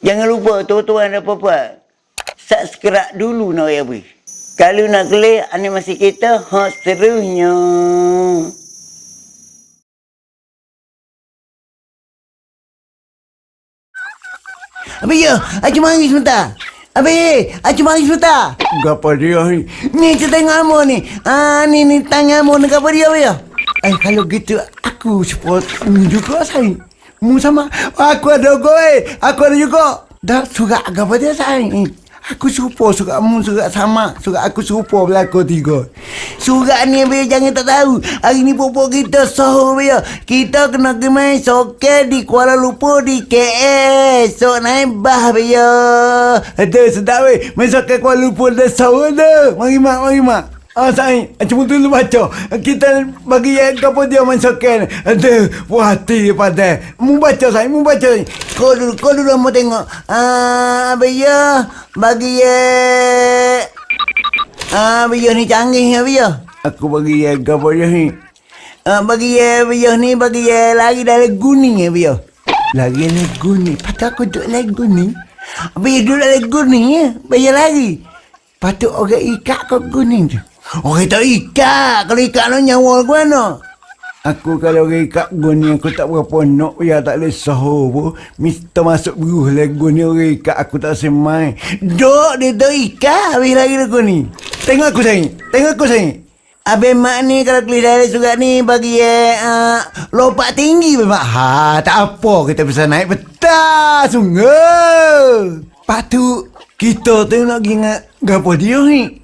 Jangan lupa tuan-tuan dan puan-puan. Subscribe dulu nak ya beri. Kalau nak klik animasi kita, ha seterusnya. Abi ya, acu mari sebentar. Abi, acu mari sebentar. Gapa dia ni? Ni kita tengok amo ni. Ah ni ni tangan amo ni apa dia abi ya? Eh kalau gitu aku support mu juga saya. Mu sama aku ada eh. Aku ada juga. Dah suka gapa dia saya. Aku serupa suka mu suka sama. Suka aku serupa belakang tiga. Surat ni abi jangan tak tahu. Hari ni popok kita sahur ya. Kita kena main soccer di Kuala Lumpur di KS. So naik bah ya. Ada sedap weh. Masuk ke Kuala Lumpur dah sahur dah. Mari mak, mari mak. Ah saya, cuma dulu baca. Kita bagi yang kapo dia masukkan. Ada puas hati pada. Mu baca saya, mu baca. Kau dulu, kau dulu mau tengok. Ah, ya. Bagi ya. Ah, abi ya ni canggih ya. Aku bagi yang kapo dia ni. Ah, bagi ya abi ya ni bagi ya lagi dari kuning abi ya. Lagi lagu ni. Patut aku duduk lagu ni. Abi ya duduk dari kuning ya. Bayar lagi. Patut orang ikat kau kuning tu. Orang tak ikat. Kalau ikat lo nyawa ke mana? Aku kalau ikat guni aku tak berapa nak ya tak boleh sahur pun. Mister masuk beruh lagu ni orang ikat aku tak semai. Dok dia tak ikat. Habis lagi lagu ni. Tengok aku sayang. Tengok aku sayang. Abang mak ni kalau keli dari surat ni bagi eh, uh, lompat tinggi memang. Ha, tak apa kita bisa naik betah sungguh. Patut kita tu nak ingat gapo dia ni.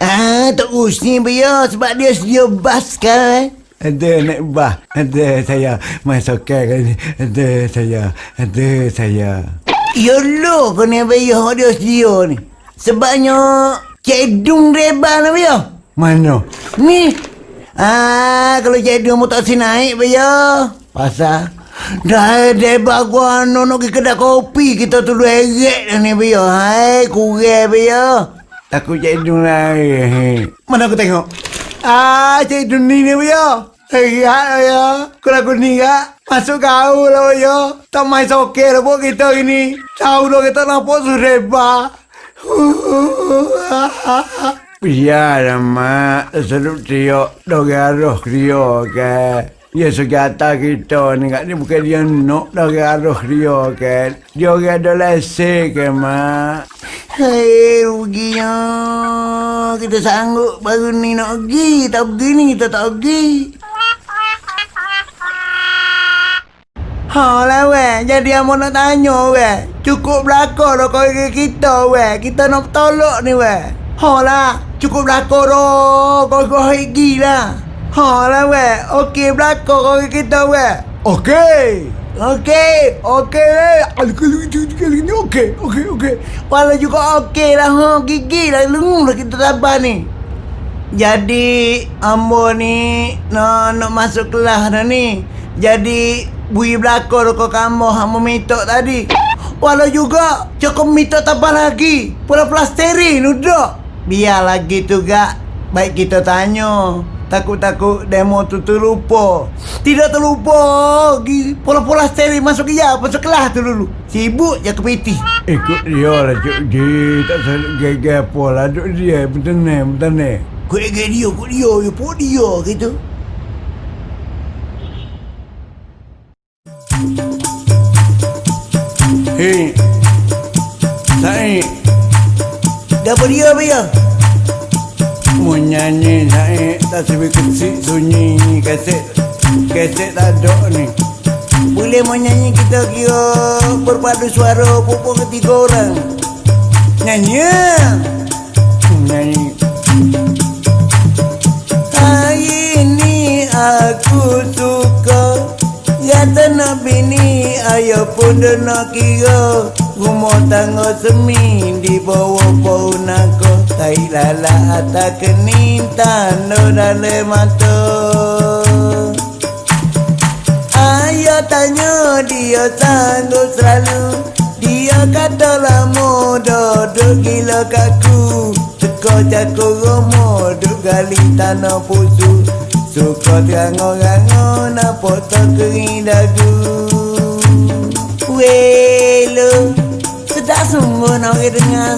Ah, tak usni biar sebab dia sedia bas kan. Ada naik bah. Ada saya masuk ke kan. Ada saya. Ada saya. Ya lo kena bayar dia sedia ni. Sebabnya cedung reba ni biar. Mana? Ni. Ah, kalau cedung mu tak si naik bayar. Pasal? Dah deba gua no nak pergi kedai kopi kita tu dua dah ni biar. Hai, kurang biar. Aku cedung lah. Mana aku tengok? Ah, cedung ni ni ya. Lihat ya. Kalau aku ni kak. Masuk kau lah ya. Tak main soke lah pun kita ini. Tahu dah kita nampak sureba. Biar mak. Seluruh trio. Dogaroh trio ke. Ya segata kita ni kat ni bukan dia nak dogaroh trio ke. Dia orang ada lese ke mak. Hei, ruginya. Kita sanggup baru ni nak pergi. Tak pergi ni, kita tak pergi. Ha lah weh, jadi amo nak tanya weh. Cukup belakang dah kau kita weh. Kita nak tolak ni weh. Ha lah, cukup belakang dah. Kau kau pergi Ha lah weh, okey belakang kau dengan kita weh. Okey. Okey, Okey weh. Kalau itu kali ni okey. Okey, okey. Walau juga okey lah ha. Gigi lah lengung lah kita sabar ni. Jadi ambo ni nak nak masuk kelas dah ni. Jadi bui belakang kau kamu hamba minta tadi. Walau juga cukup minta tambah lagi. Pula plasterin udah. Biar lagi tu gak. Baik kita tanya. Takut-takut demo tu terlupa. Tidak terlupa. Gi- Pola-pola steering masuk ya, masuk kelas tu dulu. Sibuk je ke PT. Ikut dia lah Cik Ji Tak selalu gegar apa lah Duk dia Bertenang Bertenang Kau dia, dia, kau dia, ya pun dia gitu. Hei Saya Dapat dia apa ya? Mau nyanyi Saya Tak sebab kecil sunyi Kaset Kaset tak ada ni Boleh mau nyanyi kita kira berpadu suara pupuk ketiga orang. Nyanyi ya. Nyanyi Hari ini aku suka Ya tanah bini ayah pun dah nak kira Rumah tangga semi di bawah pohon aku Tai lala atas kening tanda dalam mata. Ayah tanya dia sanggup selalu. Dia kata lama duduk gila kaku. Teka cakur rumah duduk gali tanah pusu. Suka terangor-angor nampak tak kering dagu. Welo sungguh nak pergi dengar.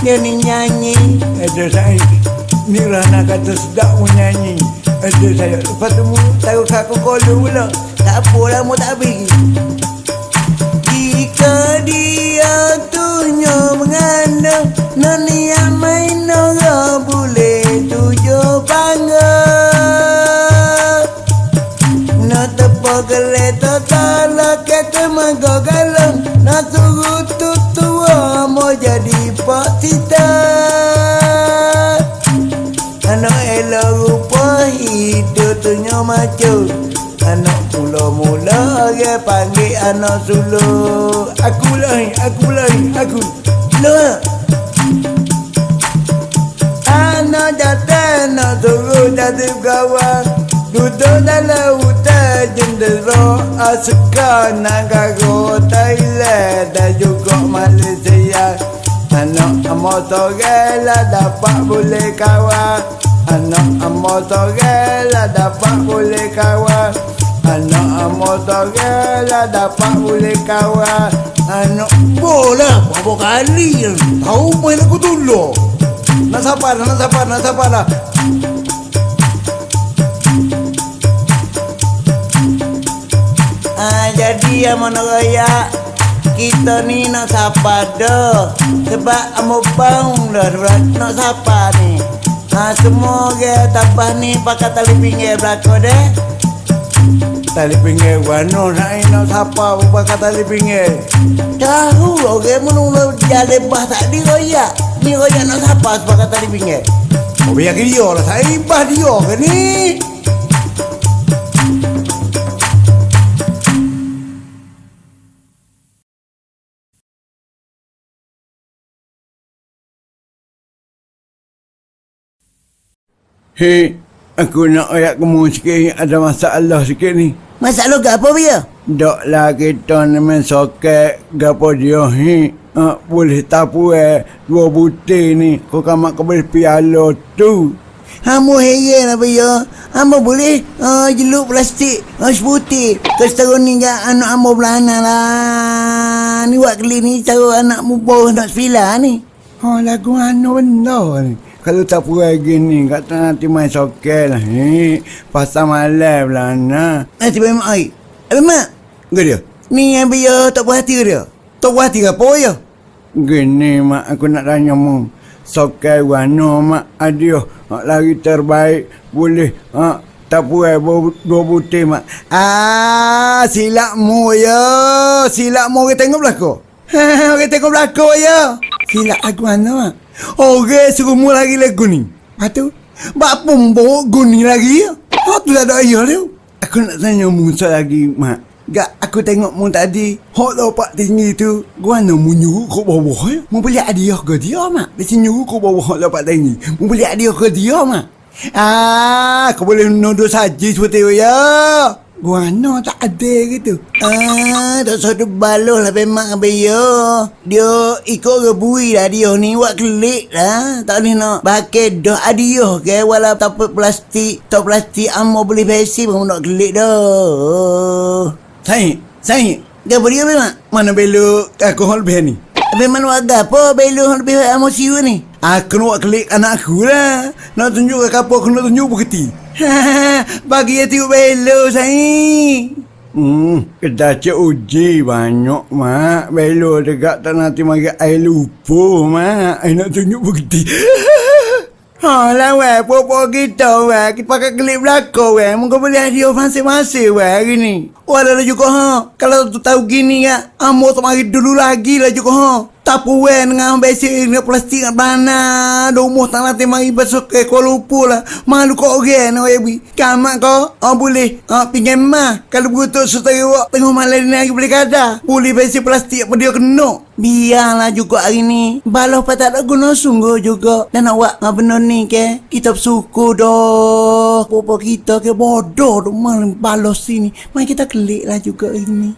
Dia ni nyanyi. Ada saya Ni. Rana kata sedap mu nyanyi. Ada saya. Lepas tu taruh kat aku kolu pula. Tak apalah mu tak pergi. Jika dia tunjuk mengandung Nani yang main orang macu Anak mula-mula dia panggil anak suluk Aku lah Aku lah Aku. Loh Anak datang nak suruh jadi kawan Duduk dalam hutan jendera Asuka negara Thailand dan juga Malaysia. Anak amat sore lah dapat boleh kawan Lah dapat boleh kawan Anak lah dapat boleh kawan Anak Bola Berapa kali Tahu main aku dulu? Nak sabar Nak sabar Nak sabar lah. Ah, jadi yang mana kita ni nak sapa dah. Sebab amo bang dah nak sapa. Ha semua ke tapah ni pakai tali pinggir belakang deh. Tali pinggir Wano nak nak siapa Bukan tali pinggir Tahu orang menunggu jalan bah tak di raya. Ni raya nak sapa pakai tali pinggir. Oh biar ke dia lah Saya ibah dia ke ni Hei, aku nak ayat kamu sikit ada masalah sikit ni. Masalah ke apa dia? Dok lah kita ni main soket gapo dia hi. Uh, boleh tapu eh dua butir ni kau kamak kau boleh piala tu. Hamu heran apa ya? Hamu boleh uh, jeluk plastik uh, seputi. Kesetara ni kan anak hamu belana lah. Ni buat kali ni cara anak mu bawah nak sepila ni. Oh lagu anu benda ni. Kalau tak puas gini kata nanti main soket lah ni. Pasal malam lah nak. Nanti memang air. Apa mak? Ke dia? Ni yang biar tak puas hati ke dia? Tak puas hati ke apa ya? Gini mak aku nak tanya mu. Soket wano mak adio. Mak lari terbaik. Boleh. Ha, tak dua, dua butir mak. Ah, silap mu ya. Silap mu orang tengok belakang. orang tengok belakang ya. Silap aku mana mak. Orang suruh mu lagi lagu ni. Lepas tu, bak pun bawa guni lagi ya. Ha, tu tak ada ayah dia. Aku nak tanya mu lagi mak. Gak aku tengok mu tadi Hok lompat tinggi tu Gua nak mu nyuruh ke bawah ya Mu boleh hadiah ke dia mak Dia nyuruh ke bawah hok lompat tinggi Mu boleh hadiah ke dia mak Ah, kau boleh nuduh saja seperti itu ya Gua nak tak ada gitu Ah, tak satu baloh lah memang apa ya. Dia ikut rebui lah dia ni buat kelik lah. Tak boleh nak pakai dah adiah ke walau tak plastik. Tak plastik amo boleh besi pun nak kelik dah. Saya Dia apa memang? Mana belok aku hol lebih ni Memang warga apa belum lebih amo siu ni? Aku nak buat klik anak aku lah Nak tunjuk ke apa aku nak tunjuk bukti Bagi dia tengok belok saya. Hmm, kita cek uji banyak mak. Belo dekat tak nanti mari air lupa mak. Air nak tunjuk bukti. Ha lah weh, popo kita weh. Kita pakai klip belakang weh. Muka boleh hadiah masing-masing weh hari ni. Walau lah juga ha. Kalau tu tahu gini ya, amo tak mari dulu lagi lah juga ha. Tapu weh dengan besi dengan plastik dengan bana. Domo tak nanti mari besok ke lah. Malu kau orang nak weh. Kamak kau, oh boleh. Oh, pinjam mah. Kalau begitu setara wak tengok malam ni lagi boleh kada. Boleh besi plastik apa dia kena. Biarlah juga hari ni. Balah apa tak ada guna sungguh juga. Dan awak ngah benar ni ke. Kita bersyukur dah. Bapa kita ke bodoh tu malam balas sini. Mari kita kelik lah juga hari ni.